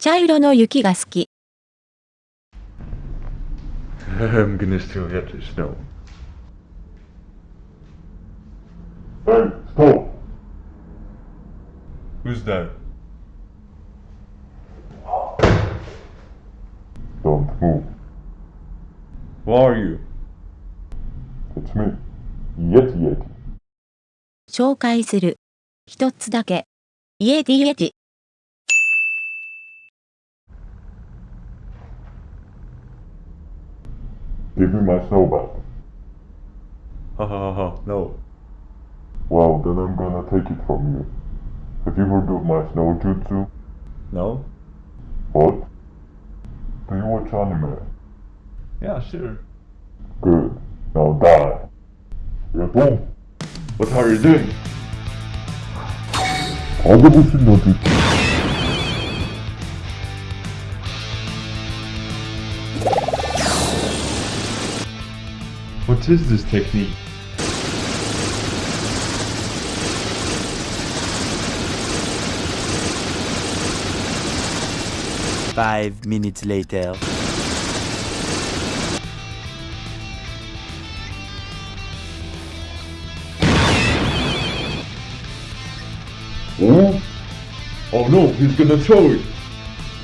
茶色の雪が好き。I'm gonna still get the snow. Hey, stop! Who's that? Don't move. Who are you? It's me. Yeti Yeti. 紹介する。一つだけ。イエディエティ。Give me my snowball. back. Ha uh-huh, ha uh-huh, ha, no. Well, then I'm gonna take it from you. Have you heard of my snow jutsu? No. What? Do you watch anime? Yeah, sure. Good. Now die. Boom. What are you doing? All the bullshit no jutsu. What is this technique? Five minutes later. Oh? Oh no, he's gonna throw it!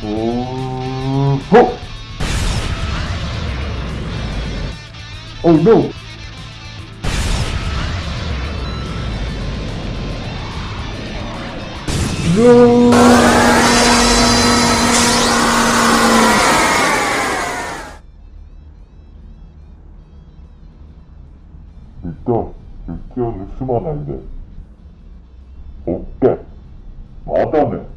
Oh. Oh. Oh no! No! いった日記を盗まないで。オッケー。またね。